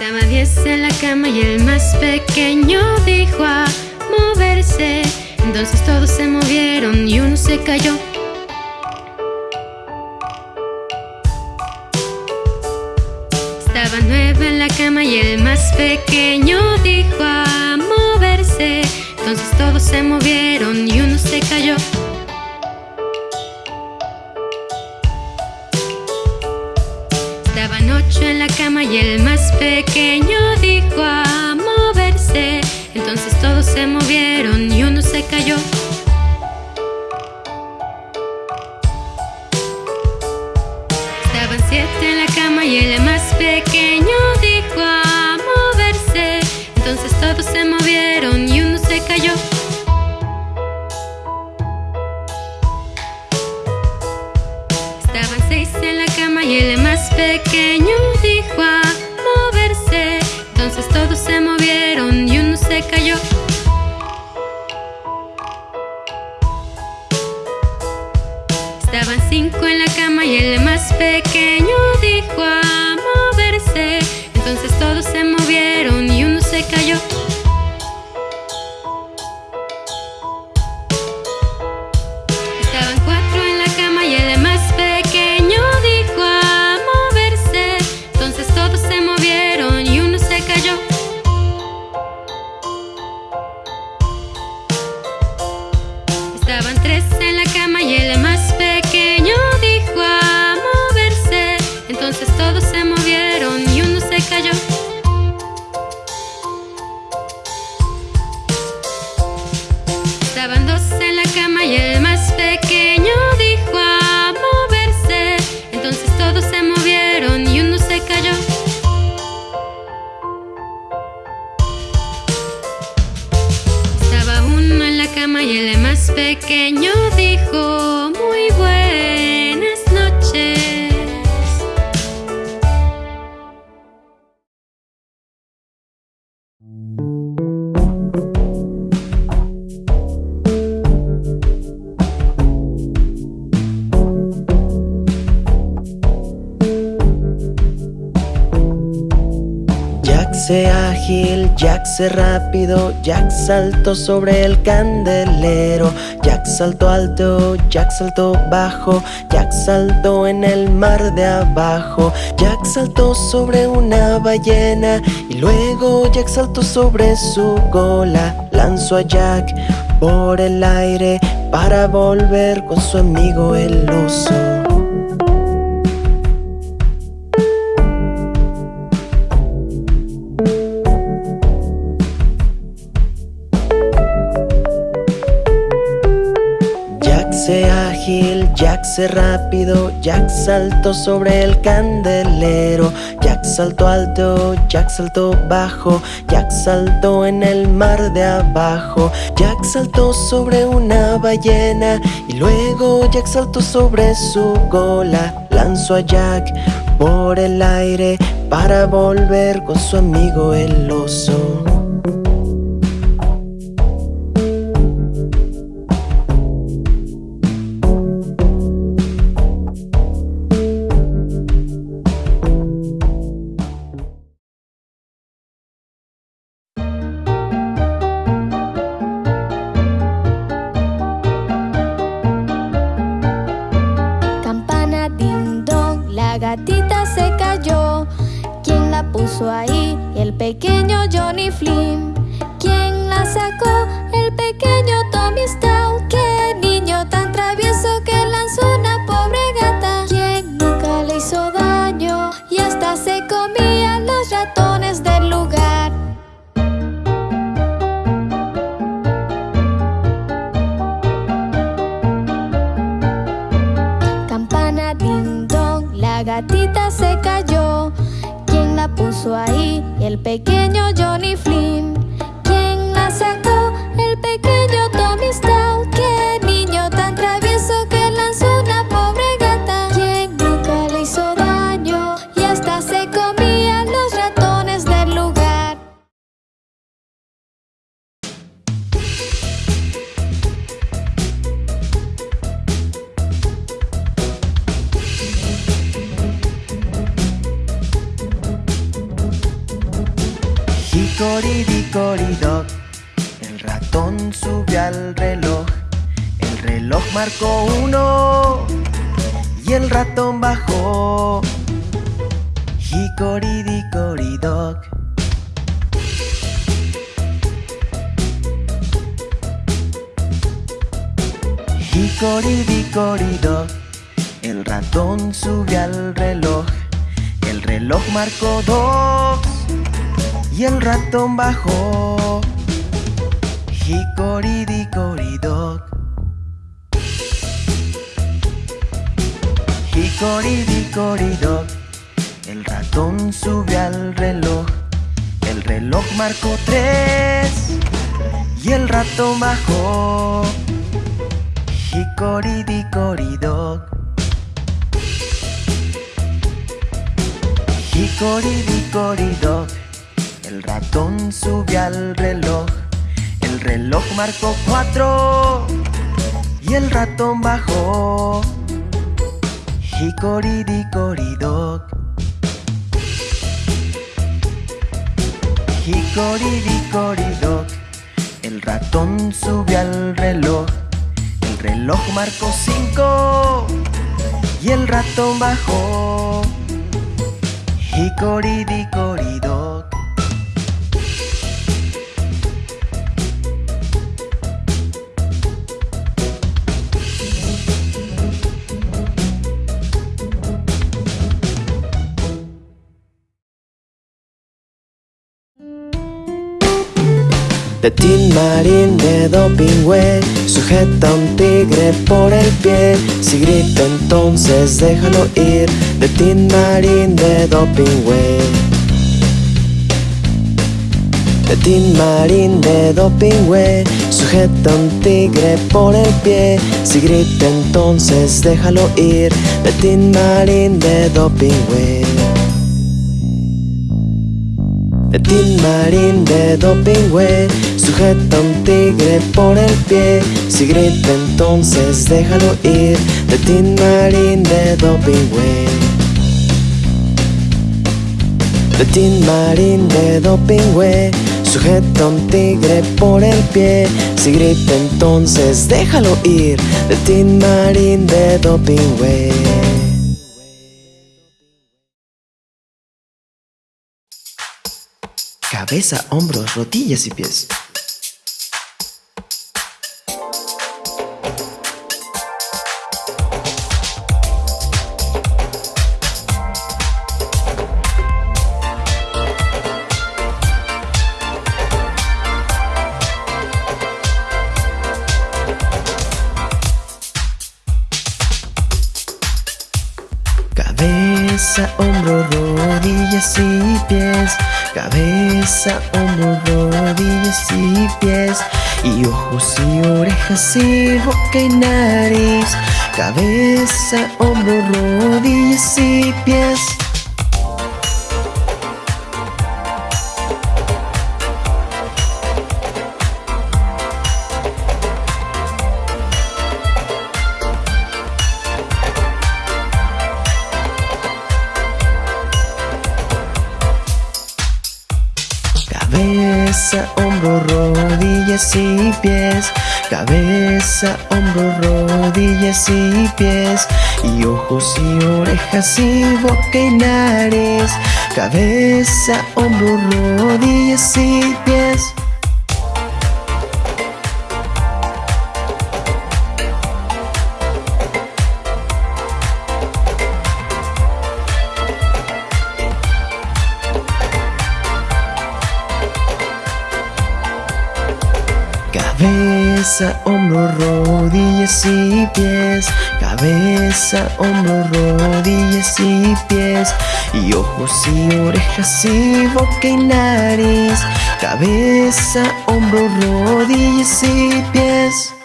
Estaba diez en la cama y el más pequeño dijo a moverse. Entonces todos se movieron y uno se cayó. Estaba nueve en la cama y el más pequeño dijo a moverse. Entonces todos se movieron y uno se cayó. Cama y el más pequeño dijo a moverse. Entonces todos se movieron y uno se cayó. Estaban siete en la cama y el más pequeño dijo a moverse. Entonces todos se movieron Entonces todos se movieron y uno se cayó. Estaban cinco en la cama y el más pequeño dijo a moverse. Entonces todos se movieron y uno se cayó. Pequeño dijo Jack se rápido, Jack saltó sobre el candelero, Jack saltó alto, Jack saltó bajo, Jack saltó en el mar de abajo, Jack saltó sobre una ballena y luego Jack saltó sobre su cola, lanzó a Jack por el aire para volver con su amigo el oso. Rápido, Jack saltó sobre el candelero, Jack saltó alto, Jack saltó bajo, Jack saltó en el mar de abajo, Jack saltó sobre una ballena y luego Jack saltó sobre su cola, lanzó a Jack por el aire para volver con su amigo el oso. Ahí? El pequeño Johnny Flynn. Puso ahí? El pequeño Johnny Flynn. Reloj marcó tres y el ratón bajó. Hicoridicoridoc. Hicoridicoridoc, el ratón subió al reloj. El reloj marcó cuatro y el ratón bajó. Hicoridicoridoc. Hicoridicoridoc, el ratón subió al reloj. El reloj marcó cinco y el ratón bajó. Hicoridicoridoc. De Tin Marín de Dopingüe Sujeta a un tigre por el pie. Si grita entonces déjalo ir. De Tin Marín de Dopingüe De Tin Marín de Dopingüe Sujeta un tigre por el pie. Si grita entonces déjalo ir. De Tin Marín de Dopingüe de Tin Marín de Dopingüe Sujeta un tigre por el pie. Si grita entonces déjalo ir De Marín de Dopingüe Tin Marín de Dopingüe Sujeta un tigre por el pie. Si grita entonces déjalo ir De Marín de Dopingüe Cabeza, hombros, rodillas y pies. Y boca y boca y nariz. Cabeza, hombro, rodillas y y pies. Cabeza, hombro, rodillas y pies. Y ojos y orejas y boca y nariz. Cabeza, hombro, rodillas y pies.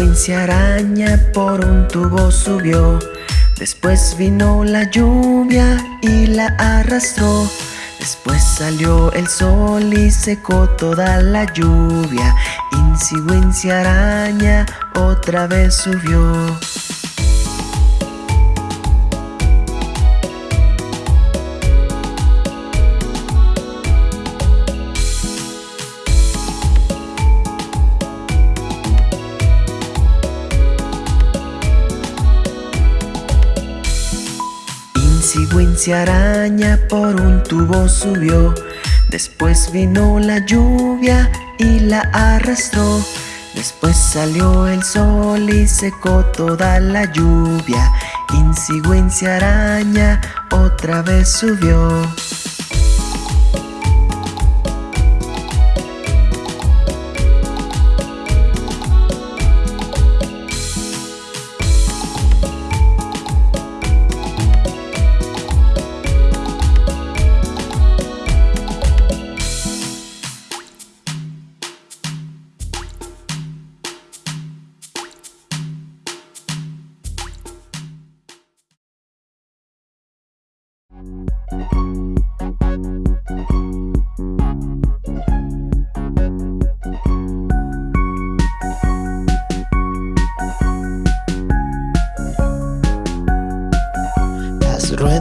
Insi araña por un tubo subió. Después vino la lluvia y la arrastró. Después salió el sol y secó toda la lluvia. Insi araña otra vez subió. Araña por un tubo subió. Después vino la lluvia y la arrastró. Después salió el sol y secó toda la lluvia. Insi araña otra vez subió.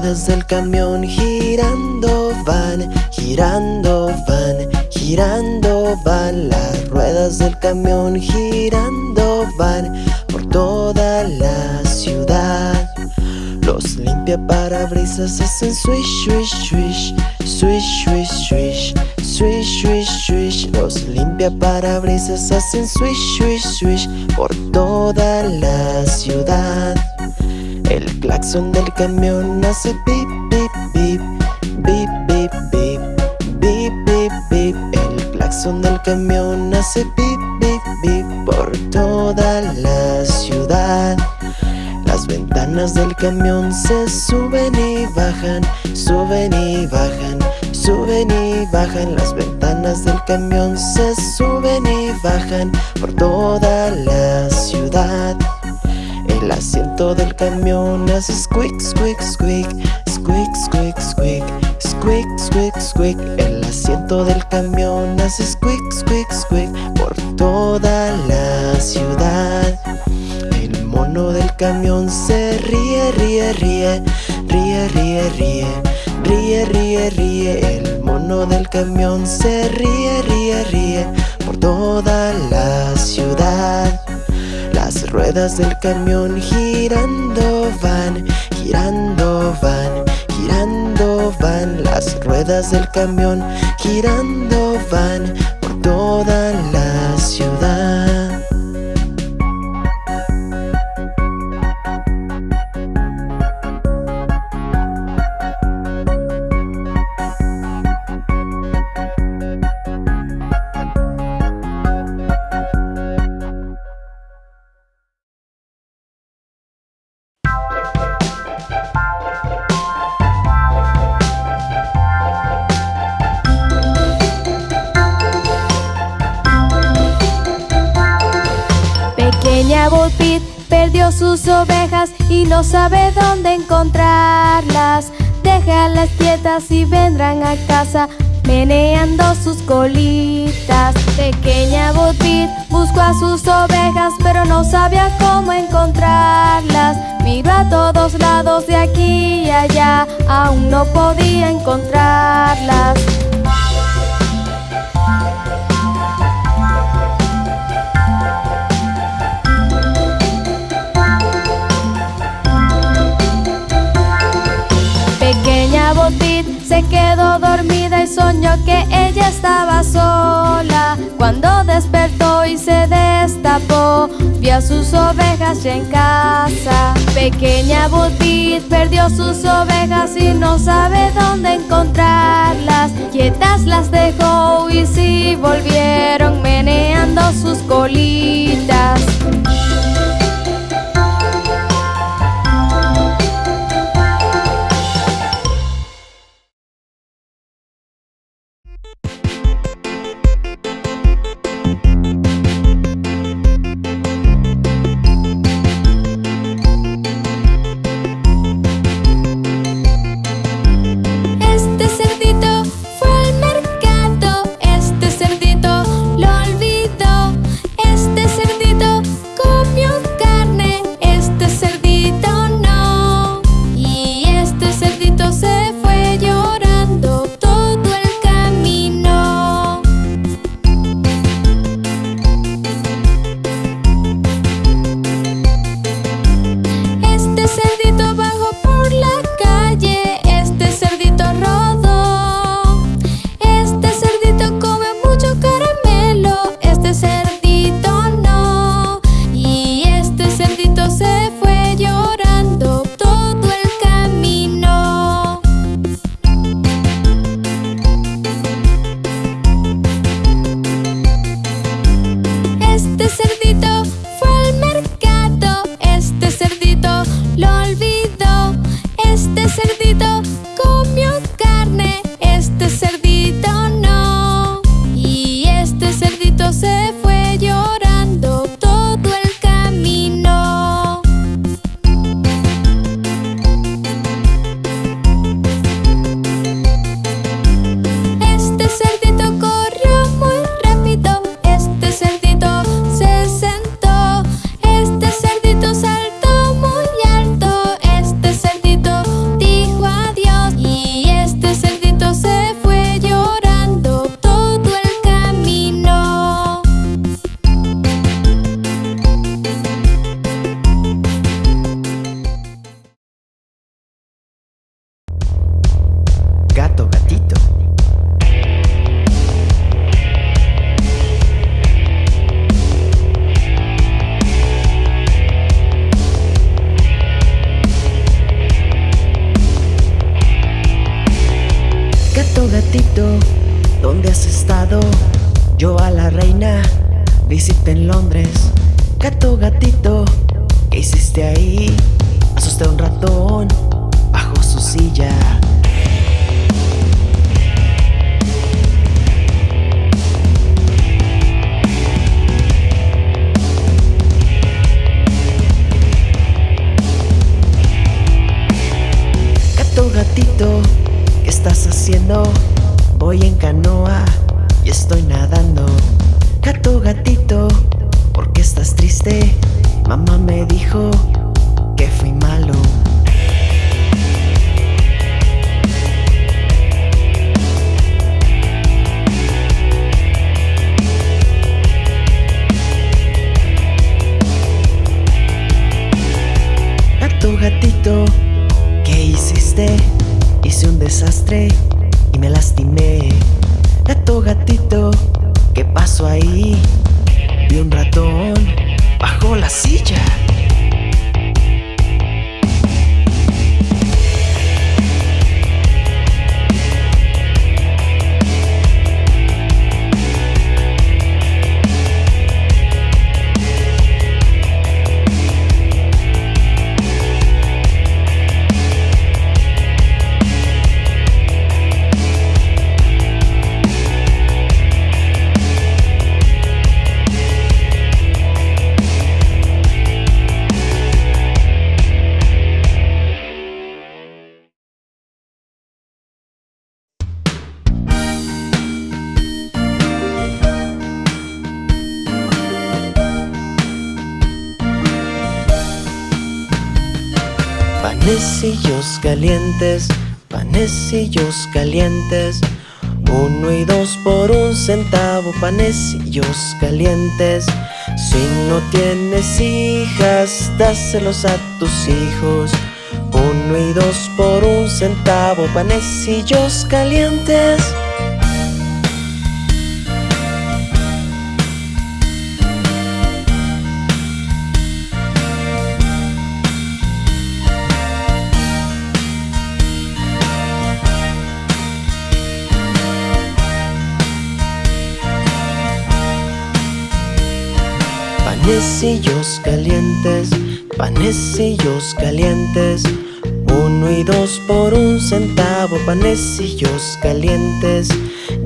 Ruedas del camión girando van, girando van, girando van. Las ruedas del camión girando van por toda la limpia parabrisas hacen swish, swish, swish Swish, swish, swish Swish, swish, swish. Los limpia parabrisas hacen swish, swish, swish Por toda la ciudad. El claxon del camión hace pip, pip, pip Bip, bip, bip Bip, bip, bip. El claxon del camión hace pip, bip, bip Por toda la ciudad Las ventanas del camión se suben y bajan Suben y bajan Suben y bajan. Las ventanas del camión se suben y bajan Por toda la ciudad. El asiento del camión hace squeak, squeak, squeak Squeak, squeak, squeak Squeak, squeak, squeak El asiento del camión hace squeak, squeak, squeak Por toda la ciudad mono del camión se ríe, ríe, ríe Ríe, ríe, ríe Ríe, ríe, ríe. El mono del camión se ríe, ríe, ríe Por toda la ciudad. Las ruedas del camión girando van, girando van, girando van. Las ruedas del camión girando van por toda la ciudad y no sabe dónde encontrarlas. Déjalas quietas y vendrán a casa meneando sus colitas. Pequeña Botbit buscó a sus ovejas, pero no sabía cómo encontrarlas. Miró a todos lados de aquí y allá, aún no podía encontrarlas. Se quedó dormida y soñó que ella estaba sola. Cuando despertó y se destapó, vio a sus ovejas ya en casa. Pequeña Butit perdió sus ovejas y no sabe dónde encontrarlas. Quietas las dejó y sí volvieron meneando sus colitas. ratito, ¿dónde has estado? Yo a la reina, visita en Londres. Gato, gatito, ¿qué hiciste ahí? Asusté a un ratón bajo su silla. Gato, gatito, ¿qué estás haciendo? Voy en canoa y estoy nadando Gato, gatito, ¿por qué estás triste? Mamá me dijo que fui malo Gato, gatito, ¿qué hiciste? Hice un desastre y me lastimé. Gato, gatito, ¿qué pasó ahí? Vi un ratón bajo la silla. Panecillos calientes, panecillos calientes. Uno y dos por un centavo, panecillos calientes. Si no tienes hijas, dáselos a tus hijos. Uno y dos por un centavo, panecillos calientes. Panecillos calientes, panecillos calientes. Uno y dos por un centavo, panecillos calientes.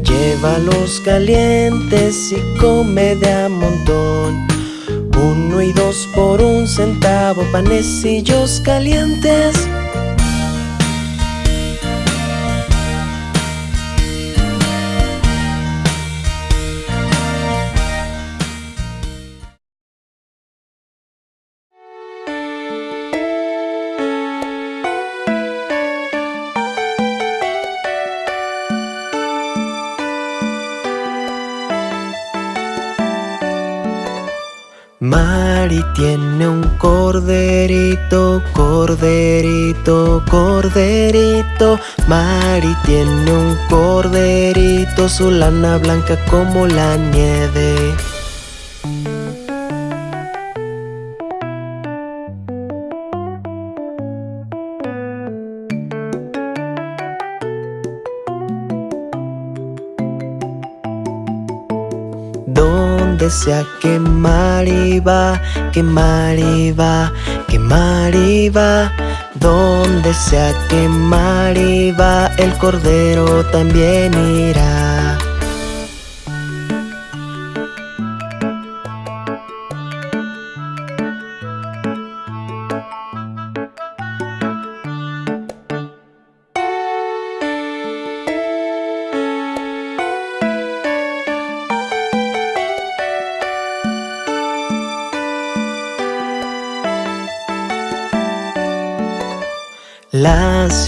Llévalos calientes y come de a montón. Uno y dos por un centavo, panecillos calientes. Corderito, corderito. Mari tiene un corderito, su lana blanca como la nieve. donde sea que Mariva, que Mariva, que Mariva, donde sea que Mariva, el cordero también irá.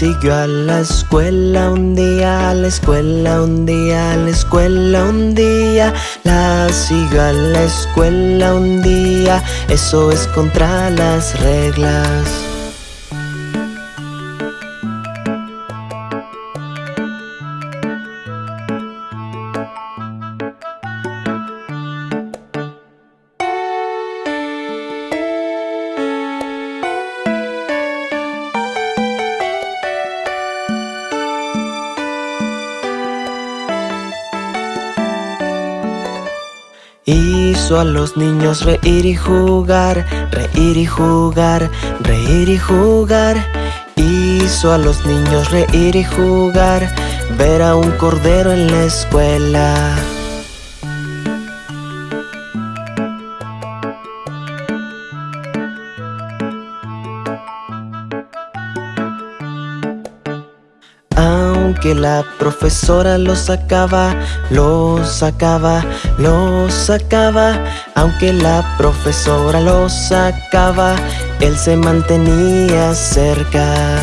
Siguió a la escuela un día, a la escuela un día, a la escuela un día. La siguió a la escuela un día, eso es contra las reglas. Hizo a los niños reír y jugar, reír y jugar, reír y jugar. Hizo a los niños reír y jugar, ver a un cordero en la escuela. La profesora lo sacaba, lo sacaba, lo sacaba. Aunque la profesora lo sacaba, él se mantenía cerca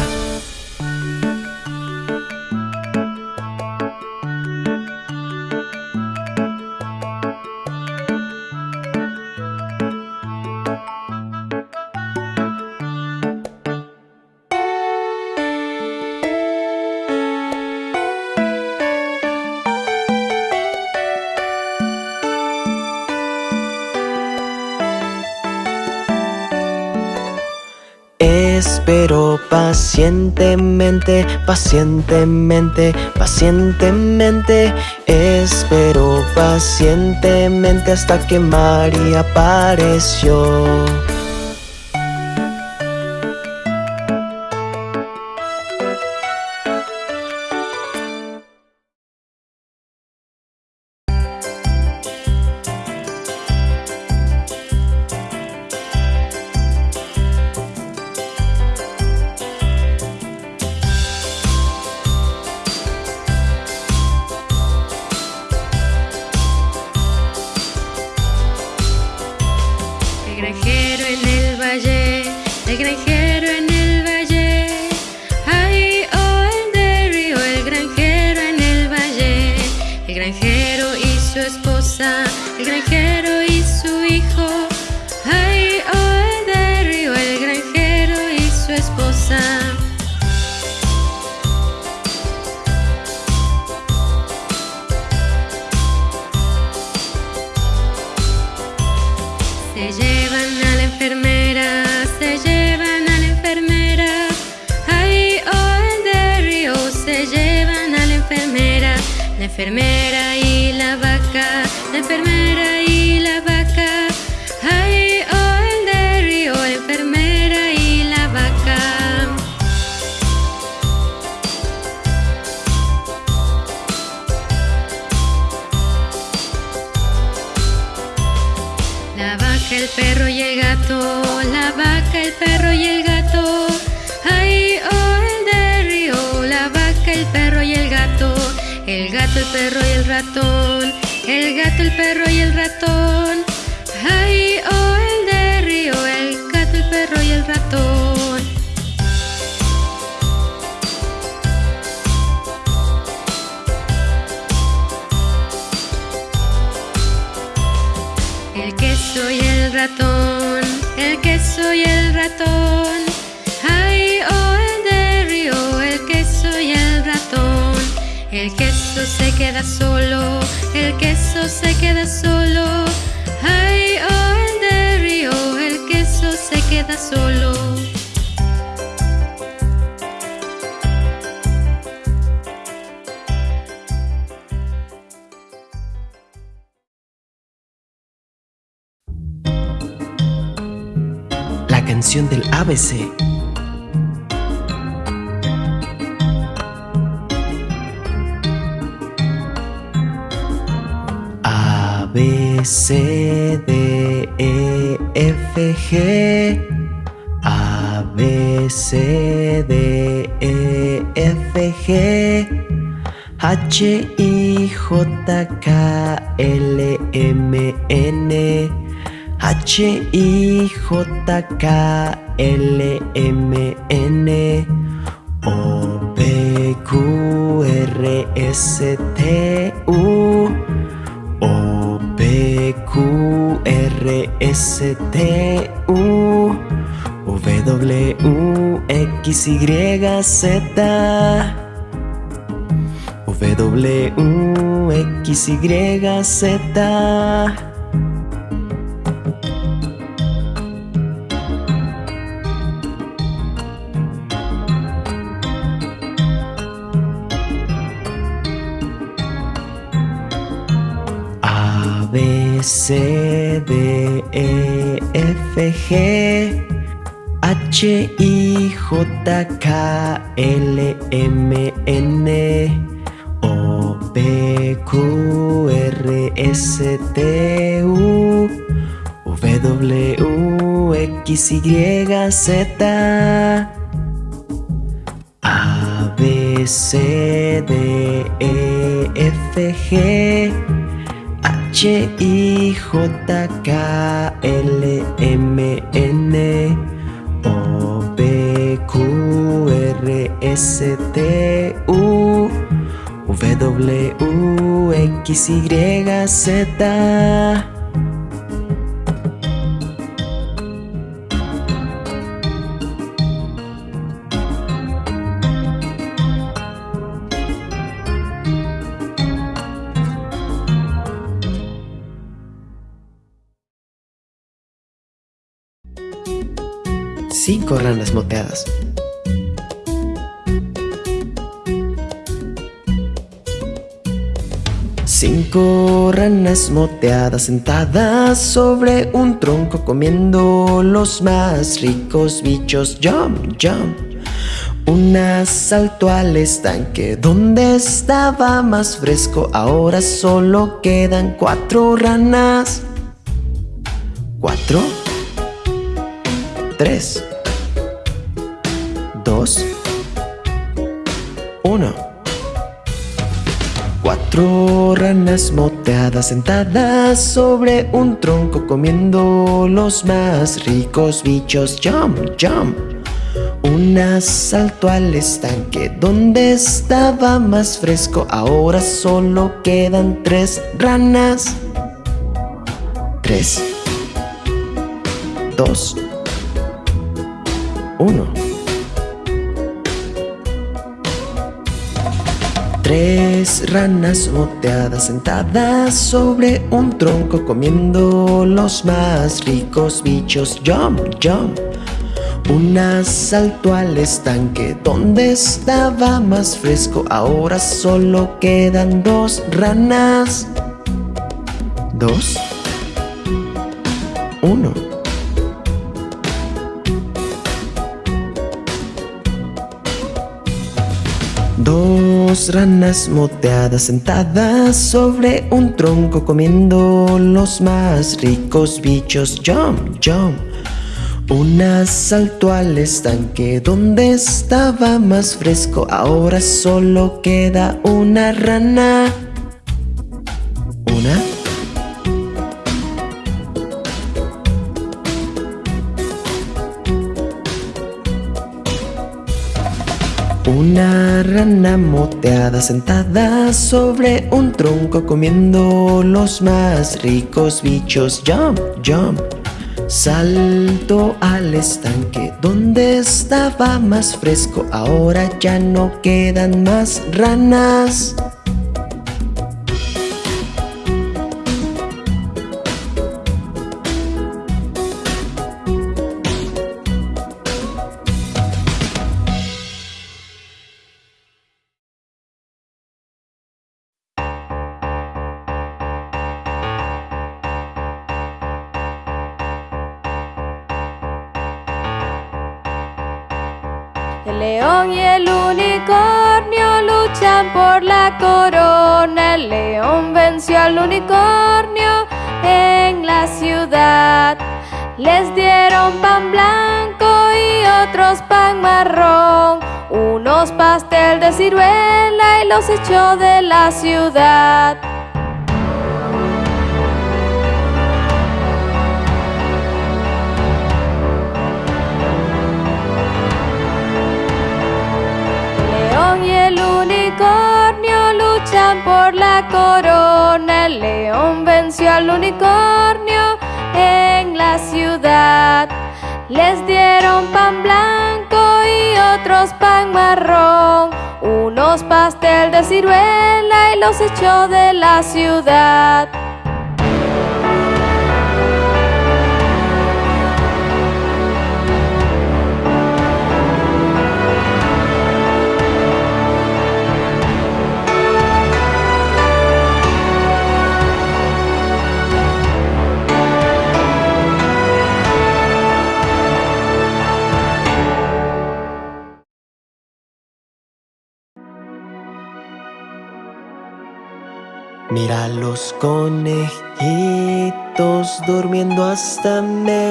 Espero pacientemente, pacientemente, pacientemente Espero pacientemente hasta que María apareció el perro y el gato, la vaca, el perro y el gato. Ay, oh, el de la vaca, el perro y el gato. El gato, el perro y el ratón, el gato, el perro y el ratón. Ratón, el queso y el ratón. Ay, oh, el de río, el queso y el ratón. El queso se queda solo, el queso se queda solo. Ay, oh, el de río, el queso se queda solo. Canción del ABC. A, B, C, D, E, F, G. A, B, C, D, E, F, G. H, I, J, K, L, M, N. H I J K L M N O P Q R S T U O P Q R S T U W X Y Z W X Y Z C, D, E, F, G, H, I, J, K, L, M, N, O, P, Q, R, S, T, U, W, X, Y, Z, A, B, C, E, F, G, H I J K L M N O P Q R S T U W X Y Z cinco ranas moteadas. Cinco ranas moteadas sentadas sobre un tronco comiendo los más ricos bichos. Jump, jump. Una saltó al estanque donde estaba más fresco. Ahora solo quedan cuatro ranas. ¿Cuatro? Tres. 2, 1. Cuatro ranas moteadas sentadas sobre un tronco comiendo los más ricos bichos. Jump, jump. Una saltó al estanque donde estaba más fresco. Ahora solo quedan tres ranas. Tres. Dos. Uno. Tres ranas moteadas sentadas sobre un tronco comiendo los más ricos bichos. Jump, jump. Una saltó al estanque donde estaba más fresco. Ahora solo quedan dos ranas. Dos. Uno. Dos ranas moteadas sentadas sobre un tronco comiendo los más ricos bichos. Jump, jump. Una saltó al estanque donde estaba más fresco. Ahora solo queda una rana. Una rana moteada sentada sobre un tronco comiendo los más ricos bichos. Jump, jump. Salto al estanque donde estaba más fresco. Ahora ya no quedan más ranas. Por la corona. El león venció al unicornio en la ciudad. Les dieron pan blanco y otros pan marrón, unos pastel de ciruela y los echó de la ciudad. León y el unicornio luchan por la corona. El león venció al unicornio en la ciudad. Les dieron pan blanco y otros pan marrón, unos pastel de ciruela y los echó de la ciudad. Mira los conejitos durmiendo hasta mediodía.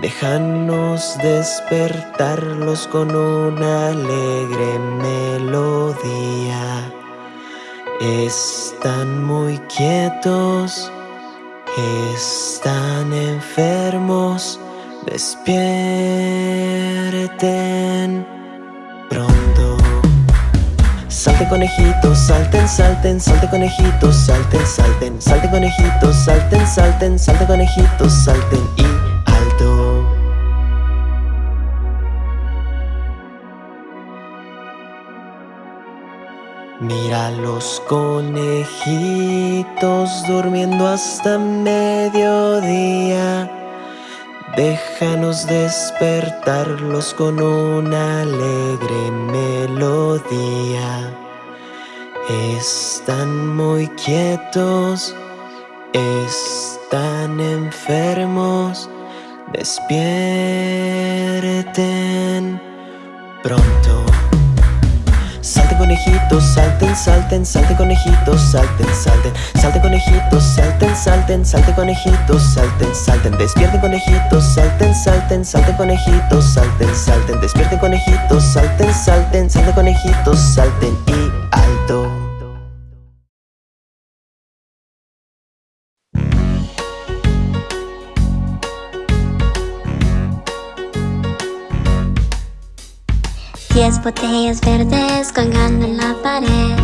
Déjanos despertarlos con una alegre melodía. Están muy quietos, están enfermos. Despierten Conejitos, salten, salten, salte conejitos, salten, salten, salte conejitos, salten, salten, salte conejitos, salten y alto. Mira los conejitos durmiendo hasta mediodía. Déjanos despertarlos con una alegre melodía. Están muy quietos, están enfermos. Despierten pronto. Salte conejitos, salten, salten, salte conejitos, salten, salten, salte conejitos, salten, salten, salte conejitos, salten, salten, despierten conejitos, salten, salten, salte conejitos, salten, salten, despierten conejitos, salten, salten, salte conejitos, salten y alto. Diez botellas verdes colgando en la pared.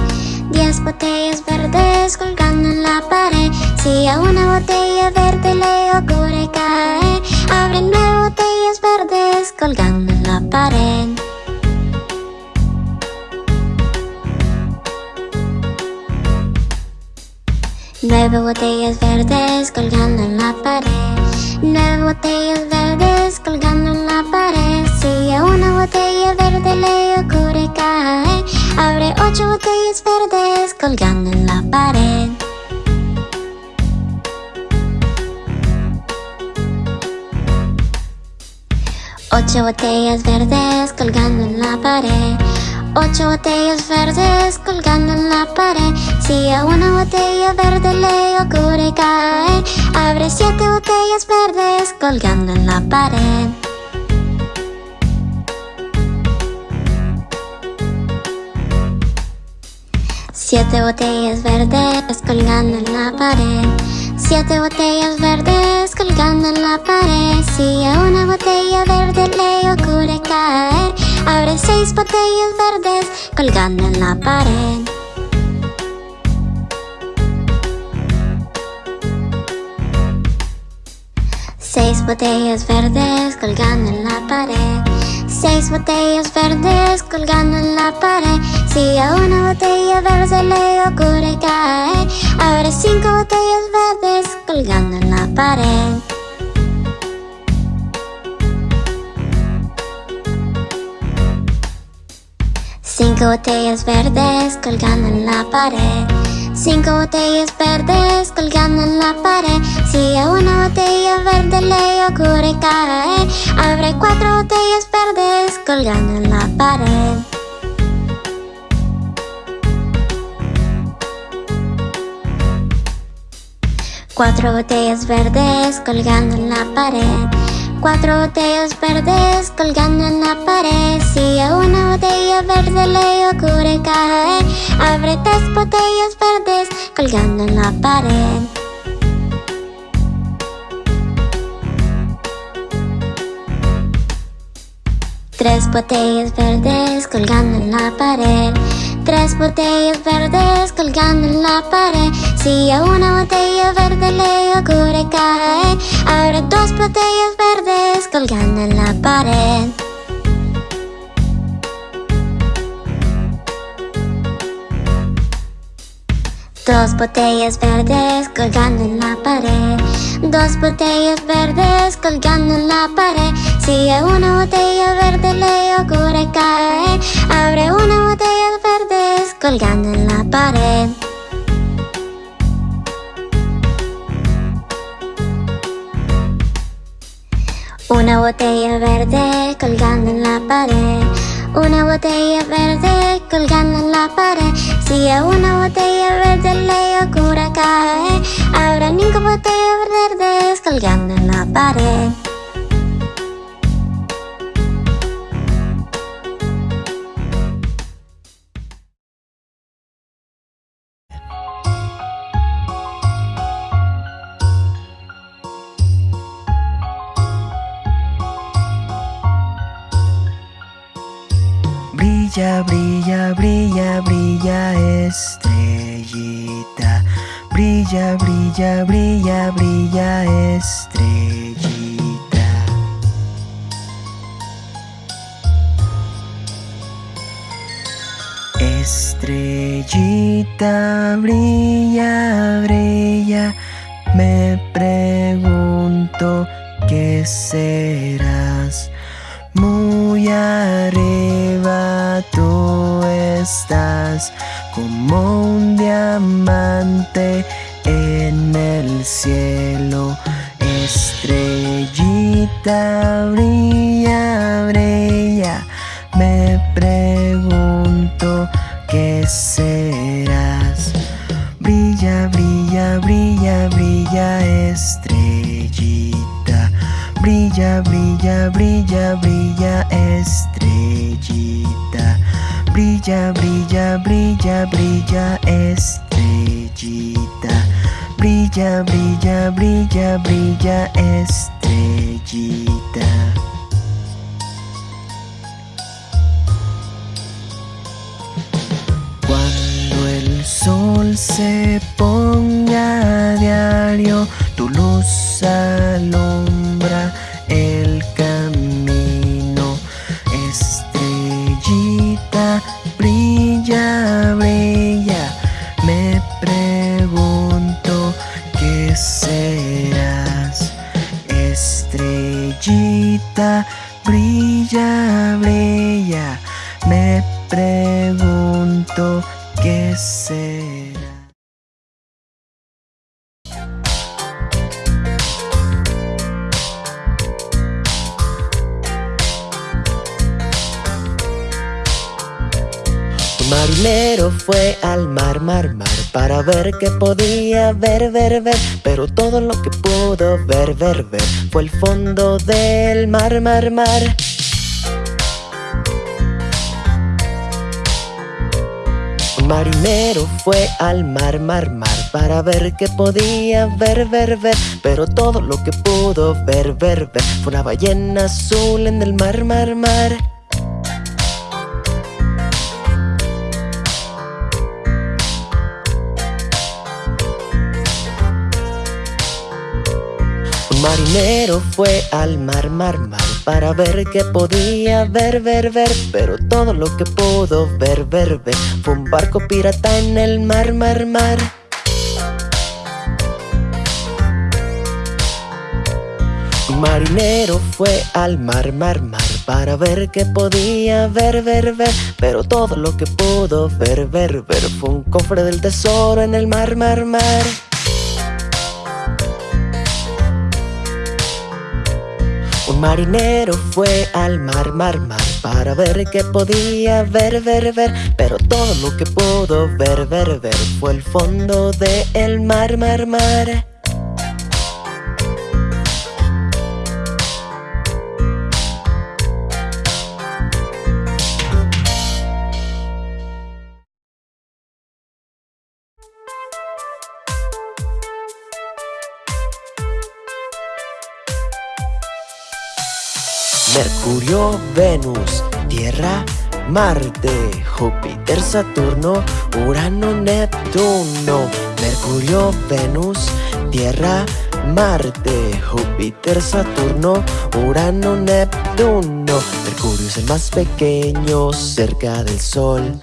Diez botellas verdes colgando en la pared. Si a una botella verde le ocurre caer, abre nueve botellas verdes colgando en la pared. Nueve botellas verdes colgando en la pared. Nueve botellas verdes colgando en la pared. Ocho botellas verdes colgando en la pared. Ocho botellas verdes colgando en la pared. Ocho botellas verdes colgando en la pared. Si a una botella verde le ocurre caer, abre siete botellas verdes colgando en la pared. Siete botellas verdes colgando en la pared. Siete botellas verdes colgando en la pared. Si a una botella verde le ocurre caer, abre seis botellas verdes colgando en la pared. Seis botellas verdes colgando en la pared. Seis botellas verdes colgando en la pared. Si a una botella verde le ocurre caer, abre cinco botellas verdes colgando en la pared. Cinco botellas verdes colgando en la pared. Cinco botellas verdes colgando en la pared. Si a una botella verde le ocurre caer, abre cuatro botellas verdes colgando en la pared. Cuatro botellas verdes colgando en la pared. Cuatro botellas verdes colgando en la pared. Si a una botella verde le ocurre caer, abre tres botellas verdes colgando en la pared. Tres botellas verdes colgando en la pared. Tres botellas verdes colgando en la pared. Si a una botella verde le ocurre caer, abre dos botellas verdes colgando en la pared. Dos botellas verdes colgando en la pared. Dos botellas verdes colgando en la pared. Si a una botella verde le ocurre caer, abre una botella colgando en la pared. Una botella verde colgando en la pared. Una botella verde colgando en la pared. Si a una botella verde le ocurre caer, habrá cinco botellas verdes colgando en la pared. Brilla, brilla, brilla, brilla estrellita. Brilla, brilla, brilla, brilla estrellita. Estrellita, brilla, brilla. Me pregunto qué serás. Muy arriba tú estás como un diamante en el cielo. Estrellita brilla, brilla. Me pregunto qué serás. Brilla, brilla, brilla, brilla, estrellita. Brilla, brilla, brilla, brilla, estrellita. Brilla, brilla, brilla, brilla, estrellita. Brilla, brilla, brilla, brilla, estrellita. Cuando el sol se ponga a diario, tu luz alumbra el brilla, brilla. Me pregunto qué serás. Estrellita, brilla, brilla. Me pregunto qué será. Un marinero fue al mar, mar, mar Para ver qué podía ver, ver, ver. Pero todo lo que pudo ver, ver, ver Fue el fondo del mar, mar, mar. Marinero fue al mar, mar, mar Para ver qué podía ver, ver, ver. Pero todo lo que pudo ver, ver, ver Fue una ballena azul en el mar, mar, mar marinero fue al mar, mar, mar Para ver qué podía ver, ver, ver Pero todo lo que pudo ver, ver, ver Fue un barco pirata en el mar, mar, mar. Marinero fue al mar, mar, mar Para ver qué podía ver, ver, ver Pero todo lo que pudo ver, ver, ver Fue un cofre del tesoro en el mar, mar, mar Marinero fue al mar, mar, mar Para ver qué podía ver, ver, ver. Pero todo lo que pudo ver, ver, ver Fue el fondo del el mar, mar, mar Mercurio, Venus, Tierra, Marte, Júpiter, Saturno, Urano, Neptuno. Mercurio, Venus, Tierra, Marte, Júpiter, Saturno, Urano, Neptuno. Mercurio es el más pequeño cerca del Sol.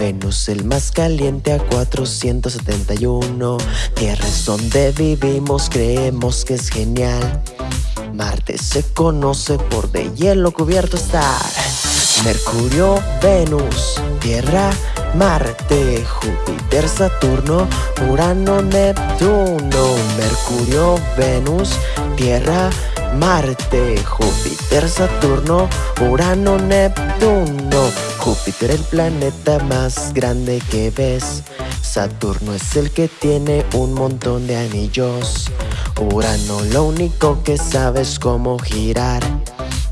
Venus el más caliente a 471. Tierra es donde vivimos, creemos que es genial. Marte se conoce por de hielo cubierto estar. Mercurio, Venus, Tierra, Marte, Júpiter, Saturno, Urano, Neptuno. Mercurio, Venus, Tierra, Marte, Júpiter, Saturno, Urano, Neptuno. Júpiter el planeta más grande que ves. Saturno es el que tiene un montón de anillos. Urano lo único que sabe es cómo girar.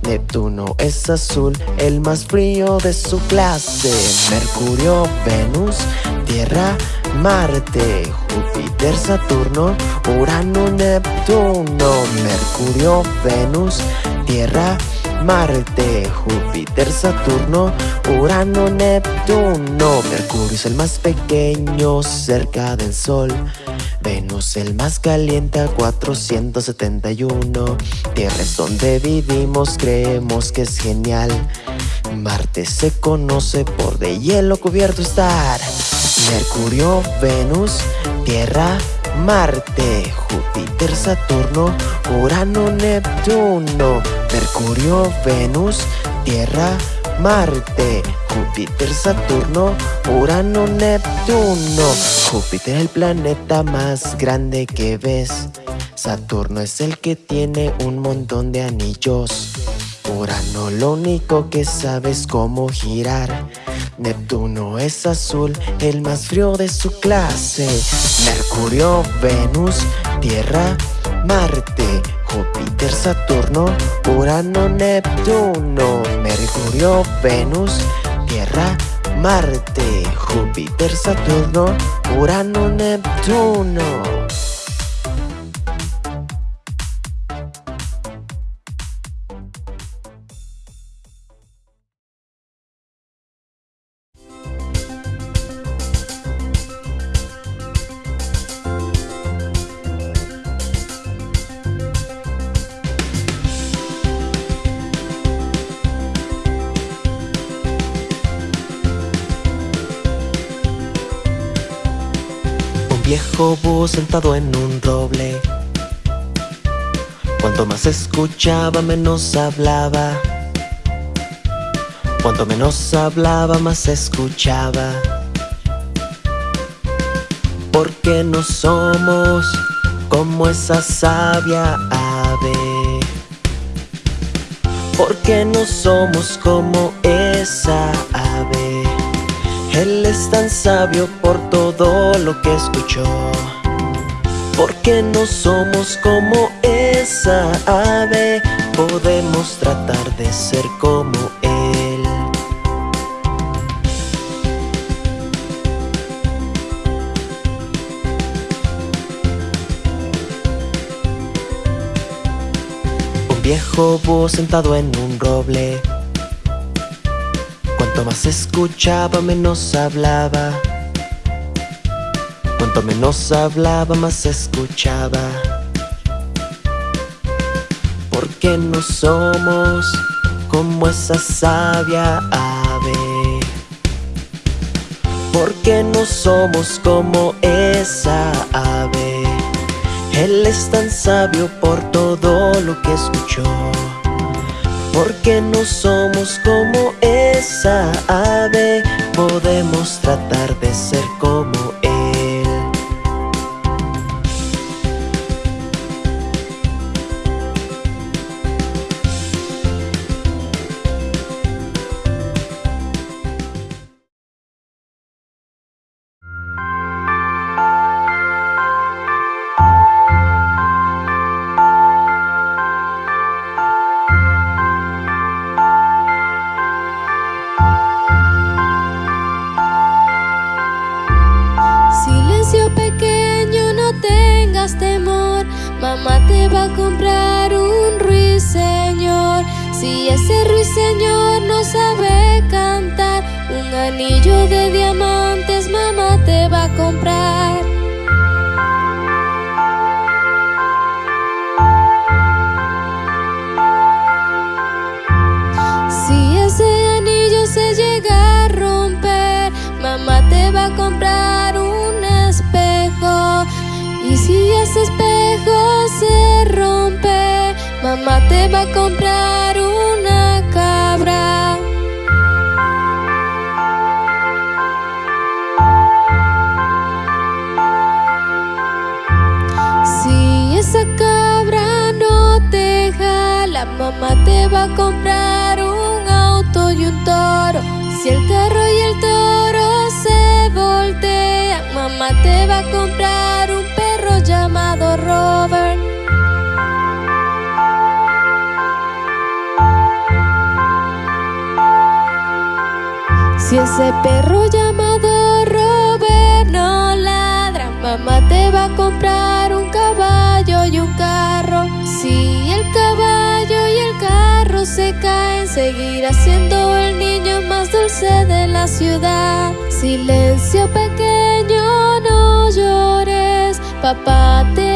Neptuno es azul, el más frío de su clase. Mercurio, Venus, Tierra, Marte, Júpiter, Saturno, Urano, Neptuno. Mercurio, Venus, Tierra, Marte, Júpiter, Saturno, Urano, Neptuno. Mercurio es el más pequeño cerca del Sol. Venus el más caliente a 471 Tierra es donde vivimos, creemos que es genial. Marte se conoce por de hielo cubierto estar. Mercurio, Venus, Tierra, Marte, Júpiter, Saturno, Urano, Neptuno. Mercurio, Venus, Tierra, Marte, Júpiter, Saturno, Urano, Neptuno. Júpiter es el planeta más grande que ves. Saturno es el que tiene un montón de anillos. Urano lo único que sabe es cómo girar. Neptuno es azul, el más frío de su clase. Mercurio, Venus, Tierra, Marte, Júpiter, Saturno, Urano, Neptuno, Mercurio, Venus, Marte, Júpiter, Saturno, Urano, Neptuno. Viejo búho sentado en un roble. Cuanto más escuchaba, menos hablaba. Cuanto menos hablaba, más escuchaba. Porque no somos como esa sabia ave. Porque no somos como esa. Él es tan sabio por todo lo que escuchó. Porque no somos como esa ave, podemos tratar de ser como Él. Un viejo búho sentado en un roble Más escuchaba, menos hablaba. Cuanto menos hablaba, más escuchaba. Porque no somos como esa sabia ave. Porque no somos como esa ave. Él es tan sabio por todo lo que escuchó. Porque no somos como esa ave. Podemos tratar de ser como ruiseñor no sabe cantar, un anillo de diamantes mamá te va a comprar. Si ese anillo se llega a romper, mamá te va a comprar un espejo. Y si ese espejo se rompe, mamá te va a comprar va a comprar un auto y un toro. Si el carro y el toro se voltean, mamá te va a comprar un perro llamado Robert. Si ese perro llamado Robert no ladra, mamá te va a comprar un caballo y un carro. Si el caballo y el carro se caen, seguirá siendo el niño más dulce de la ciudad. Silencio pequeño, no llores, papá te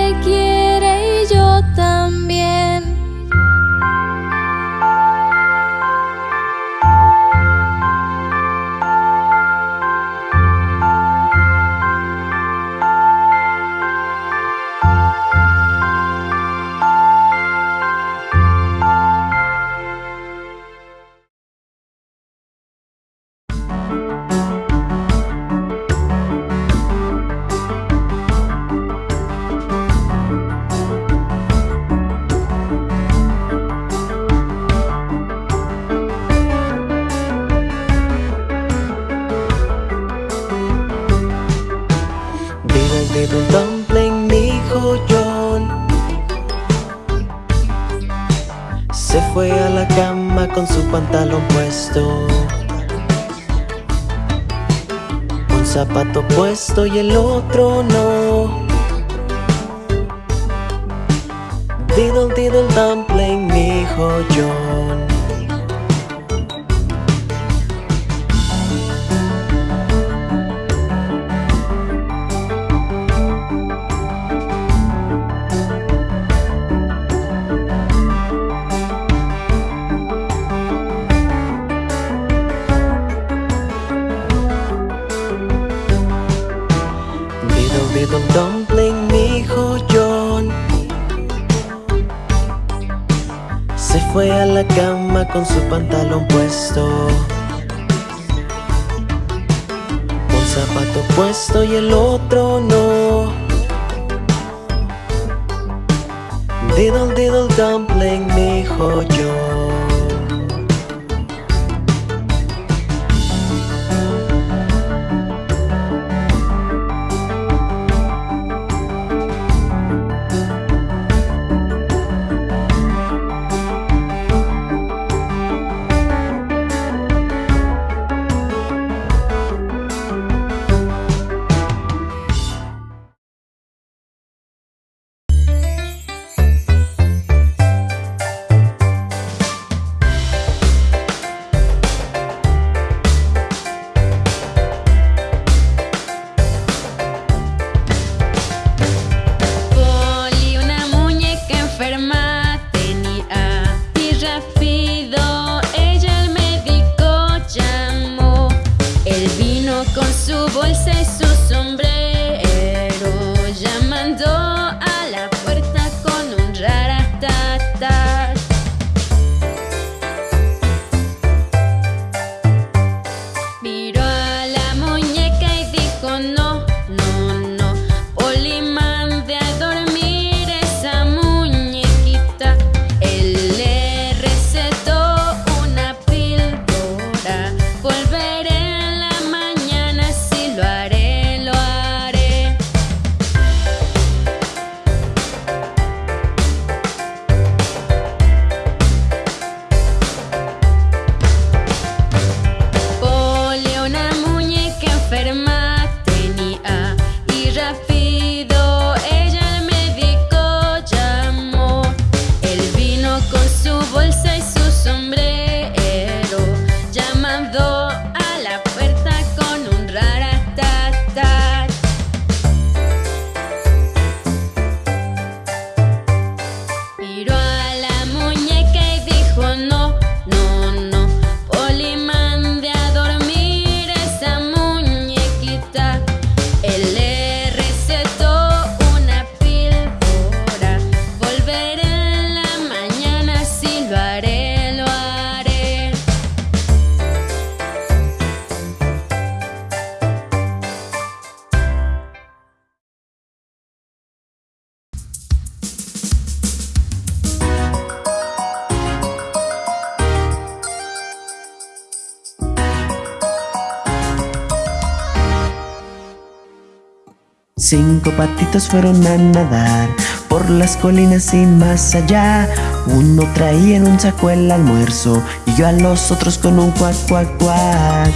Cinco patitos fueron a nadar por las colinas y más allá. Uno traía en un saco el almuerzo y yo a los otros con un cuac, cuac, cuac.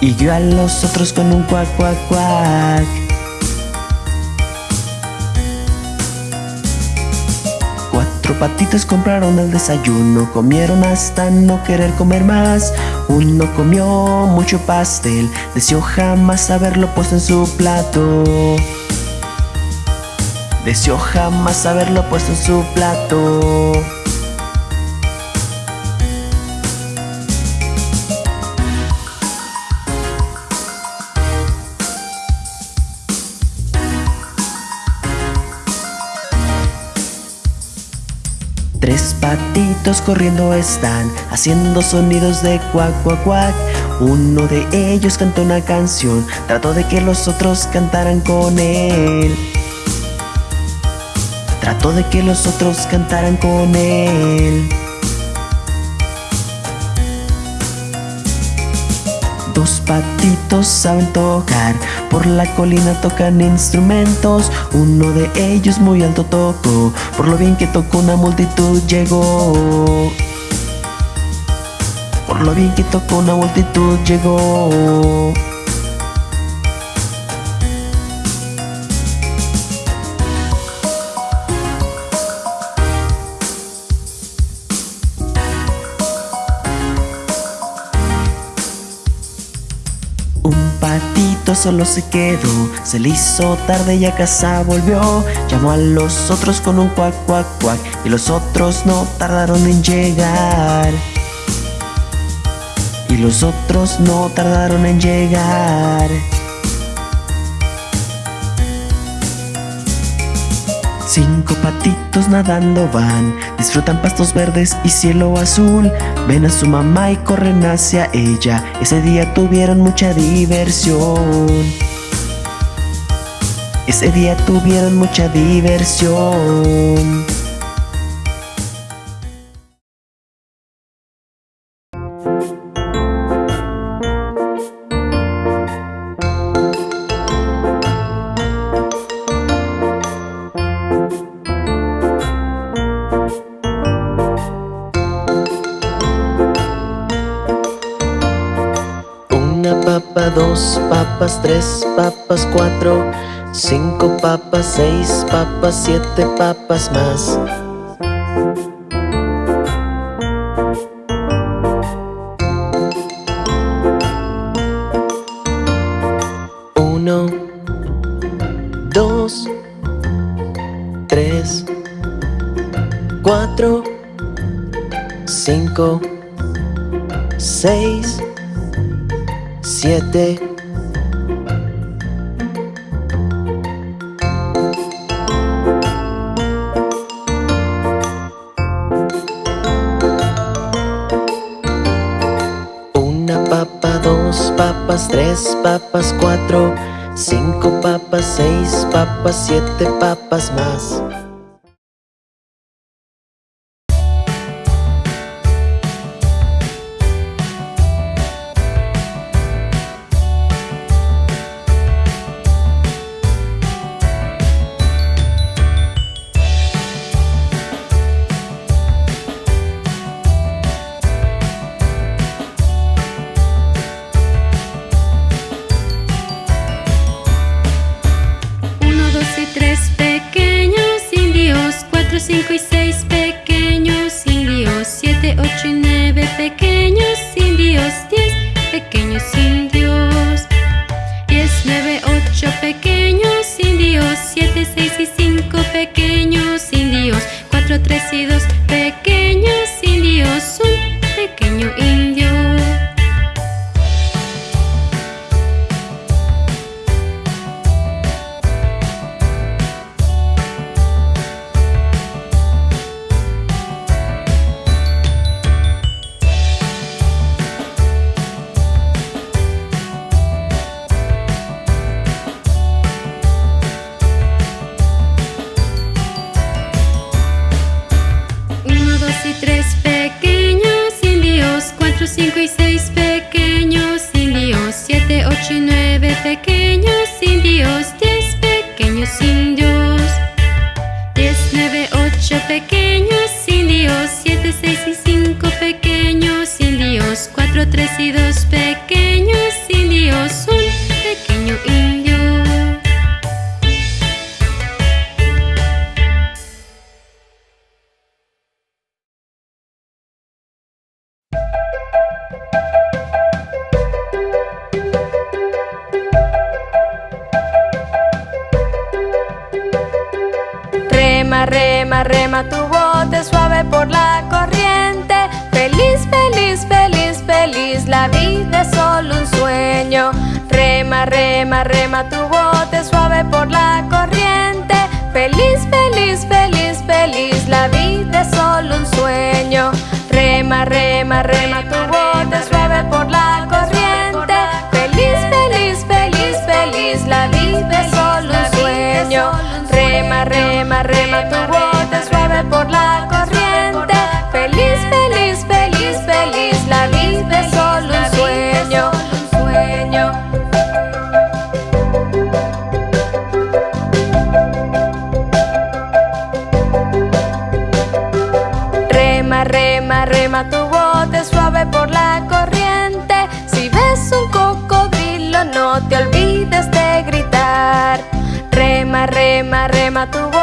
Y yo a los otros con un cuac, cuac, cuac. Cuatro patitos compraron el desayuno, comieron hasta no querer comer más. Uno comió mucho pastel, deseó jamás haberlo puesto en su plato. Deseó jamás haberlo puesto en su plato. Corriendo están, haciendo sonidos de cuac, cuac, cuac. Uno de ellos cantó una canción, trató de que los otros cantaran con él. Trató de que los otros cantaran con él. Dos patitos saben tocar, por la colina tocan instrumentos. Uno de ellos muy alto tocó, por lo bien que tocó una multitud llegó. Por lo bien que tocó una multitud llegó. Solo se quedó, se le hizo tarde y a casa volvió. Llamó a los otros con un cuac, cuac, cuac, y los otros no tardaron en llegar. Y los otros no tardaron en llegar. Cinco patitos nadando van, disfrutan pastos verdes y cielo azul. Ven a su mamá y corren hacia ella. Ese día tuvieron mucha diversión. Ese día tuvieron mucha diversión. Tres papas, cuatro, cinco papas, seis papas, siete papas más. Una papa, dos papas, tres papas, cuatro, cinco papas, seis papas, siete papas más. Rema, rema, rema tu bote suave por la corriente. Feliz, feliz, feliz, feliz, la vida es solo un sueño. Rema, rema, rema tu bote suave por la corriente. Feliz, feliz, feliz, feliz, la vida es solo un sueño. Rema, rema, rema tu bote rema, rema tu bote suave por la corriente. Feliz, feliz, feliz, feliz, la vida es solo un sueño. Sueño. Rema, rema, rema tu bote suave por la corriente. Si ves un cocodrilo, no te olvides de gritar. Rema, rema, rema tu bote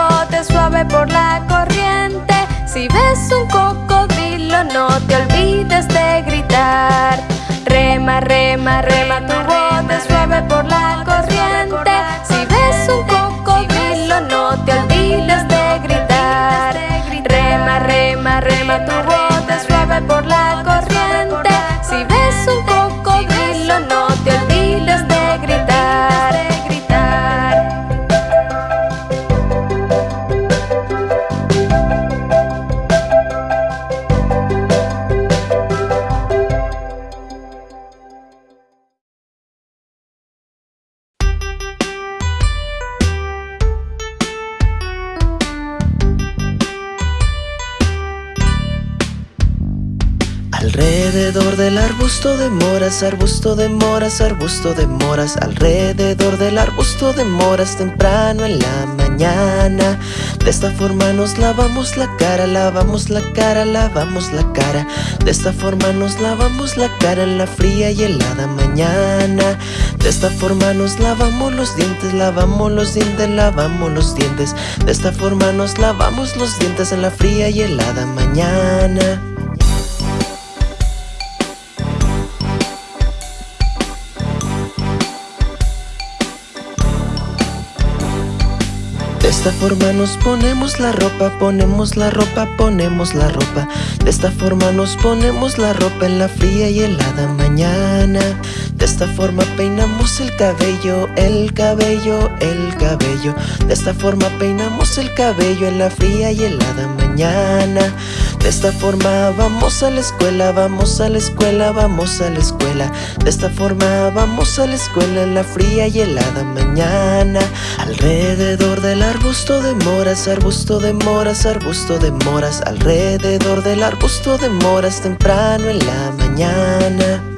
por la corriente. Si ves un cocodrilo, no te olvides de gritar. Rema, rema, rema Alrededor del arbusto de moras, arbusto de moras, arbusto de moras. Alrededor del arbusto de moras temprano en la mañana. De esta forma nos lavamos la cara, lavamos la cara, lavamos la cara. De esta forma nos lavamos la cara en la fría y helada mañana. De esta forma nos lavamos los dientes, lavamos los dientes, lavamos los dientes. De esta forma nos lavamos los dientes en la fría y helada mañana De esta forma nos ponemos la ropa, ponemos la ropa, ponemos la ropa. De esta forma nos ponemos la ropa en la fría y helada mañana. De esta forma peinamos el cabello, el cabello, el cabello. De esta forma peinamos el cabello en la fría y helada mañana. De esta forma vamos a la escuela, vamos a la escuela, vamos a la escuela. De esta forma vamos a la escuela en la fría y helada mañana. Alrededor del arbusto de moras, arbusto de moras, arbusto de moras. Alrededor del arbusto de moras temprano en la mañana.